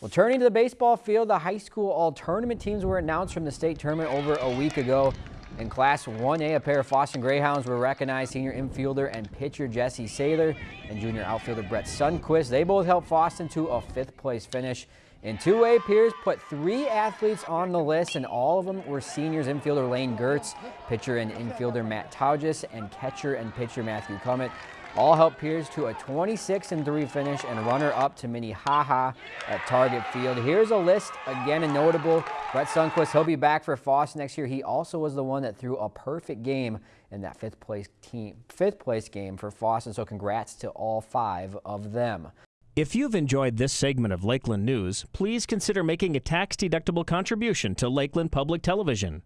Well, turning to the baseball field, the high school all tournament teams were announced from the state tournament over a week ago. In Class 1A, a pair of Fosston Greyhounds were recognized senior infielder and pitcher Jesse Saylor and junior outfielder Brett Sundquist. They both helped Fosston to a fifth place finish. In 2A, Pierz put three athletes on the list, and all of them were seniors infielder Lane Gertz, pitcher and infielder Matt Taugis, and catcher and pitcher Matthew Cummett. All helped Pierz to a 26 and 3 finish and runner up to Minnehaha at Target Field. Here's a list again a notable. Brett Sundquist, he'll be back for Foss next year. He also was the one that threw a perfect game in that fifth place team, fifth place game for Foss, and so congrats to all five of them. If you've enjoyed this segment of Lakeland News, please consider making a tax-deductible contribution to Lakeland Public Television.